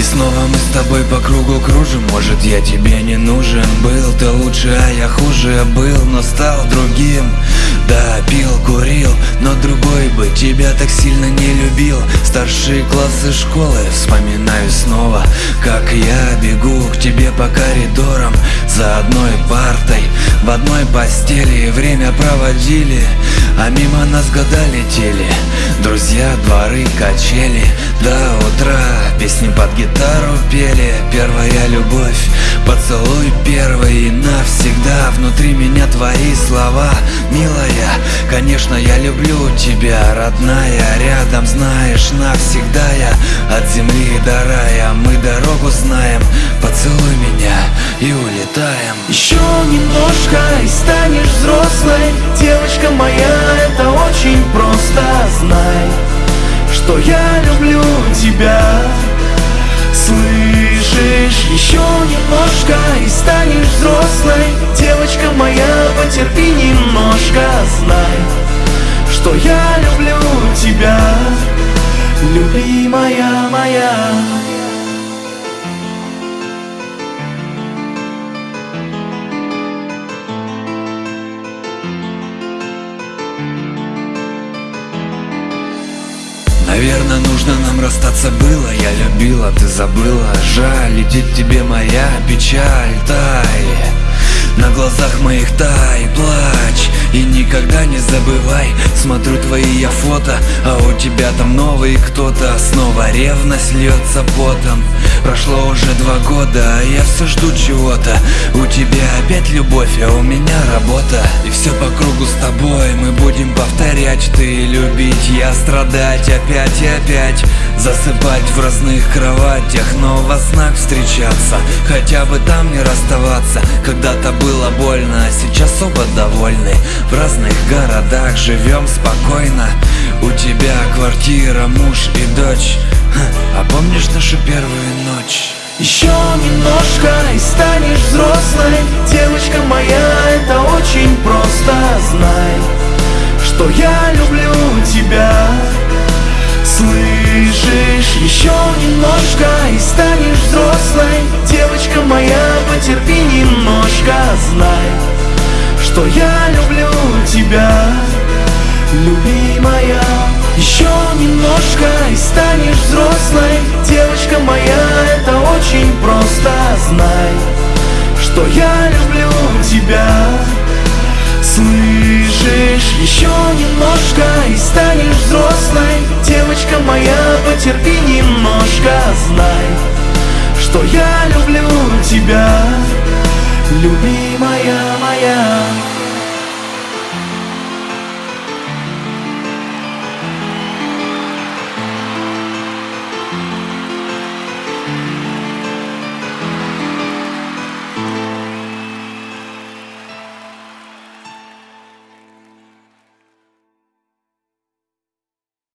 И снова мы с тобой по кругу кружим. Может я тебе не нужен? Был ты лучше, а я хуже Был, но стал другим. Да, пил, курил, но другой бы Тебя так сильно не любил. Старшие классы школы Вспоминаю снова Как я бегу к тебе по коридорам. За одной партой В одной постели Время проводили А мимо нас года летели Друзья, дворы, качели До утра. Песни под гитару пели Первая любовь Поцелуй первый. И навсегда Внутри меня твои слова. Милая, конечно я люблю тебя Родная, рядом знаешь Навсегда я от земли до рая. Мы дорогу знаем Поцелуй меня и улетаем. Еще немножко и станешь взрослой. Девочка моя, это очень просто что я люблю тебя. Слышишь, еще немножко и станешь взрослой. Девочка моя, потерпи Наверное, нужно нам расстаться было. Я любила, ты забыла. Жаль, летит тебе моя печаль Тай, на глазах моих тай Плачь. И никогда не забывай. Смотрю твои я фото А у тебя там новый кто-то. Снова ревность льется потом. Прошло уже два года, а я все жду чего-то. У тебя опять любовь, а у меня работа. И все по кругу с тобой. Мы будем повторять Ты любить, я страдать опять и опять. Засыпать в разных кроватях, но во снах встречаться. Хотя бы там не расставаться. Когда-то было больно, а сейчас оба довольны. В разных городах живем спокойно. У тебя квартира, муж и дочь. А помнишь нашу первую ночь? Еще немножко что я люблю тебя. Слышишь, еще немножко и станешь взрослой. Девочка моя, потерпи немножко Знай, что я люблю тебя. Любимая Еще немножко и станешь взрослой. Девочка моя, это очень просто Знай, что я люблю тебя. Слышишь, еще немножко и станешь взрослой. Девочка моя, потерпи немножко Знай, что я люблю тебя. Любимая моя